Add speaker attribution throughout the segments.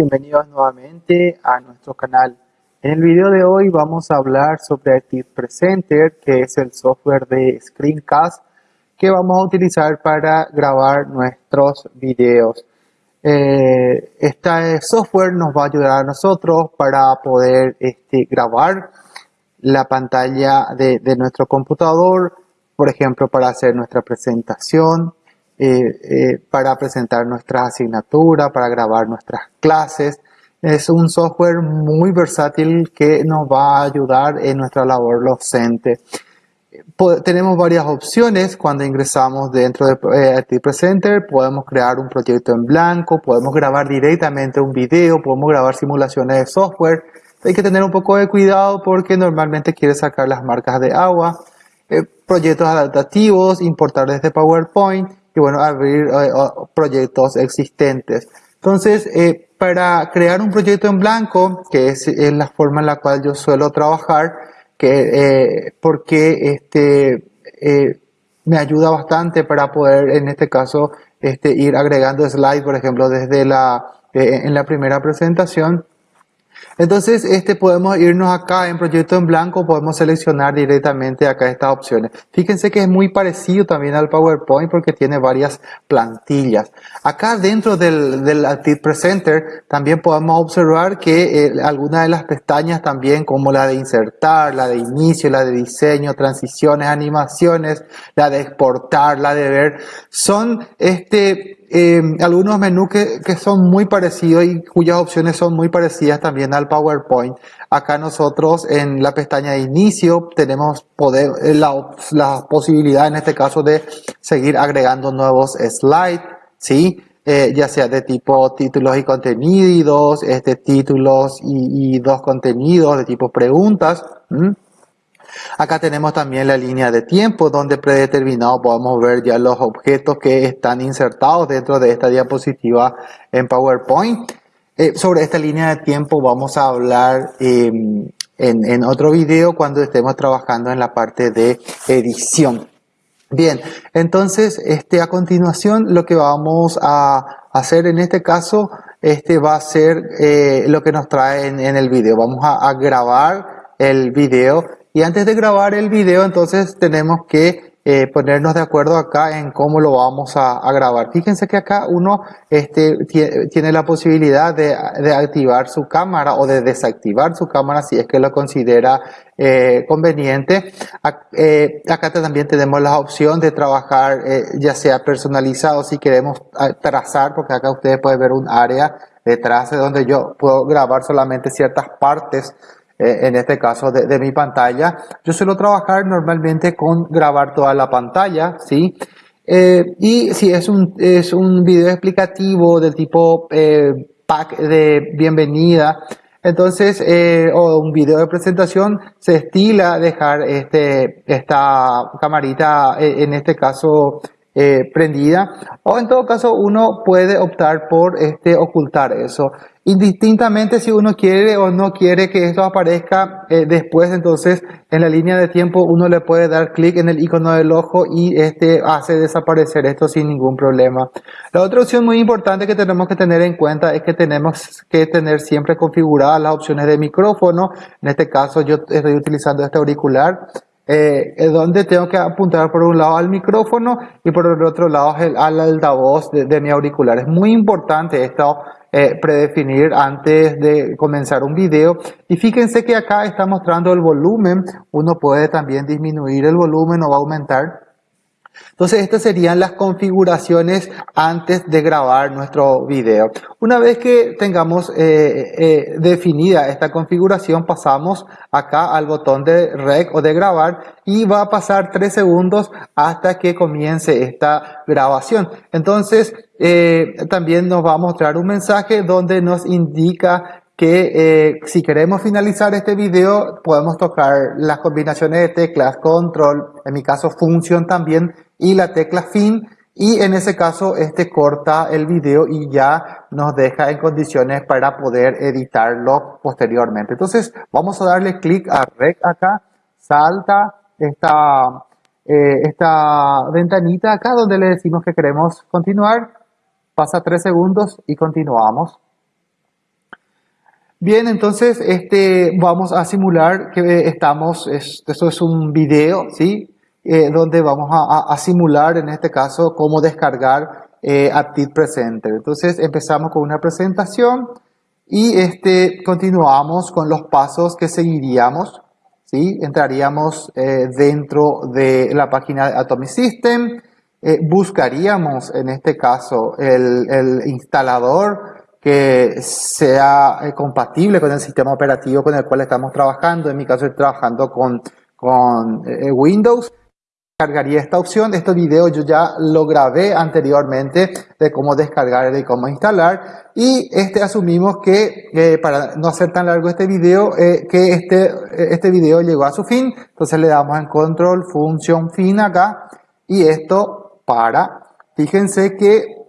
Speaker 1: bienvenidos nuevamente a nuestro canal. En el video de hoy vamos a hablar sobre Active Presenter, que es el software de Screencast que vamos a utilizar para grabar nuestros videos. Este software nos va a ayudar a nosotros para poder este, grabar la pantalla de nuestro computador, por ejemplo, para hacer nuestra presentación, eh, eh, para presentar nuestras asignaturas, para grabar nuestras clases. Es un software muy versátil que nos va a ayudar en nuestra labor docente. tenemos varias opciones cuando ingresamos dentro de eh, Presenter. Podemos crear un proyecto en blanco, podemos grabar directamente un video, podemos grabar simulaciones de software. Hay que tener un poco de cuidado porque normalmente quiere sacar las marcas de agua. proyectos adaptativos, importar desde PowerPoint y bueno, abrir eh, proyectos existentes. Entonces, eh, para crear un proyecto en blanco, que es, la forma en la cual yo suelo trabajar, que, eh, porque este, me ayuda bastante para poder, en este caso, este, ir agregando slides, por ejemplo, desde la, en la primera presentación, entonces, este podemos irnos acá en proyecto en blanco, podemos seleccionar directamente acá estas opciones. Fíjense que es muy parecido también al PowerPoint porque tiene varias plantillas. Acá dentro del, del Presenter también podemos observar que eh, algunas de las pestañas también como la de insertar, la de inicio, la de diseño, transiciones, animaciones, la de exportar, la de ver, son este eh, algunos menús que, son muy parecidos y cuyas opciones son muy parecidas también al PowerPoint. Acá nosotros en la pestaña de inicio tenemos poder, eh, la, posibilidad en este caso de seguir agregando nuevos slides, ¿sí? Eh, ya sea de tipo títulos y contenidos, este, títulos y dos contenidos de tipo preguntas. Acá tenemos también la línea de tiempo donde predeterminado podemos ver ya los objetos que están insertados dentro de esta diapositiva en PowerPoint. Eh, sobre esta línea de tiempo vamos a hablar em, en, otro video cuando estemos trabajando en la parte de edición. Bien, entonces este, a continuación lo que vamos a hacer en este caso este va a ser eh, lo que nos trae en, el video. Vamos a, a grabar el video y antes de grabar el video, entonces tenemos que eh, ponernos de acuerdo acá en cómo lo vamos a, grabar. Fíjense que acá uno este, tiene la posibilidad de, activar su cámara o de desactivar su cámara si es que lo considera eh, conveniente. Eh, acá también tenemos la opción de trabajar ya sea personalizado si queremos trazar, porque acá ustedes pueden ver un área de donde yo puedo grabar solamente ciertas partes eh, en este caso de, mi pantalla. Yo suelo trabajar normalmente con grabar toda la pantalla, ¿sí? Eh, y si es un, es un video explicativo del tipo eh, pack de bienvenida, entonces, o un video de presentación, se estila dejar este, esta camarita, en este caso, prendida o en todo caso uno puede optar por este ocultar eso Indistintamente si uno quiere o no quiere que esto aparezca eh, después, entonces en la línea de tiempo uno le puede dar clic en el icono del ojo y este hace desaparecer esto sin ningún problema. La otra opción muy importante que tenemos que tener en cuenta es que tenemos que tener siempre configuradas las opciones de micrófono. En este caso yo estoy utilizando este auricular. Eh, donde tengo que apuntar por un lado al micrófono y por el otro lado al altavoz de, de mi auricular. Es muy importante esto eh, predefinir antes de comenzar un video. Y fíjense que acá está mostrando el volumen. Uno puede también disminuir el volumen o aumentar. Entonces estas serían las configuraciones antes de grabar nuestro video. Una vez que tengamos eh, eh, definida esta configuración pasamos acá al botón de rec o de grabar y va a pasar tres segundos hasta que comience esta grabación. Entonces eh, también nos va a mostrar un mensaje donde nos indica que eh, si queremos finalizar este video podemos tocar las combinaciones de teclas control, en mi caso función también y la tecla fin y en ese caso este corta el video y ya nos deja en condiciones para poder editarlo posteriormente. Entonces vamos a darle clic a Rec acá, salta esta, eh, esta ventanita acá donde le decimos que queremos continuar, pasa tres segundos y continuamos. Bien, entonces este, vamos a simular que estamos, esto es un video, ¿sí? Eh, donde vamos a, simular en este caso cómo descargar eh, Presenter. Entonces empezamos con una presentación y este, continuamos con los pasos que seguiríamos. ¿sí? Entraríamos eh, dentro de la página de Atomic System, eh, buscaríamos en este caso el, el instalador que sea eh, compatible con el sistema operativo con el cual estamos trabajando. En mi caso estoy trabajando con, con eh, Windows. Cargaría esta opción. Este video yo ya lo grabé anteriormente de cómo descargar y cómo instalar. Y este asumimos que, para no hacer tan largo este video, eh, que este, este video llegó a su fin. Entonces le damos en control, función fin acá. Y esto para. Fíjense que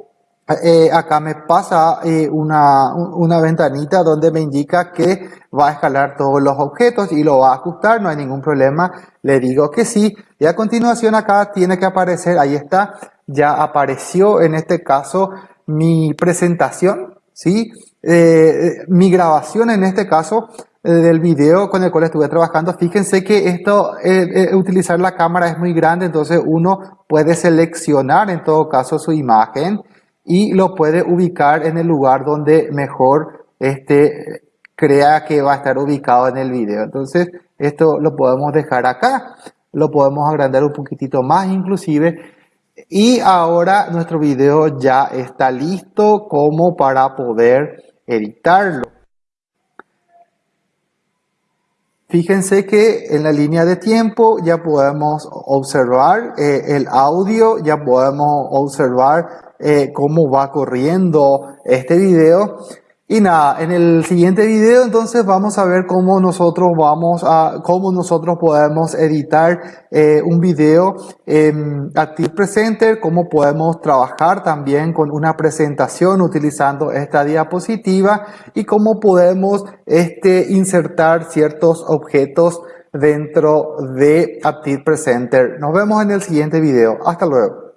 Speaker 1: eh, acá me pasa eh, una, una, ventanita donde me indica que va a escalar todos los objetos y lo va a ajustar, no hay ningún problema, le digo que sí. Y a continuación acá tiene que aparecer, ahí está, ya apareció en este caso mi presentación, ¿sí? Eh, mi grabación en este caso del video con el cual estuve trabajando. Fíjense que esto, utilizar la cámara es muy grande, entonces uno puede seleccionar en todo caso su imagen y lo puede ubicar en el lugar donde mejor este, crea que va a estar ubicado en el video. Entonces, esto lo podemos dejar acá, lo podemos agrandar un poquitito más inclusive. Y ahora nuestro video ya está listo como para poder editarlo. Fíjense que en la línea de tiempo ya podemos observar eh, el audio, ya podemos observar eh, cómo va corriendo este video. Y nada, en el siguiente video entonces vamos a ver cómo nosotros vamos a, cómo nosotros podemos editar eh, un video en Active Presenter, cómo podemos trabajar también con una presentación utilizando esta diapositiva y cómo podemos este, insertar ciertos objetos dentro de Active Presenter. Nos vemos en el siguiente video. Hasta luego.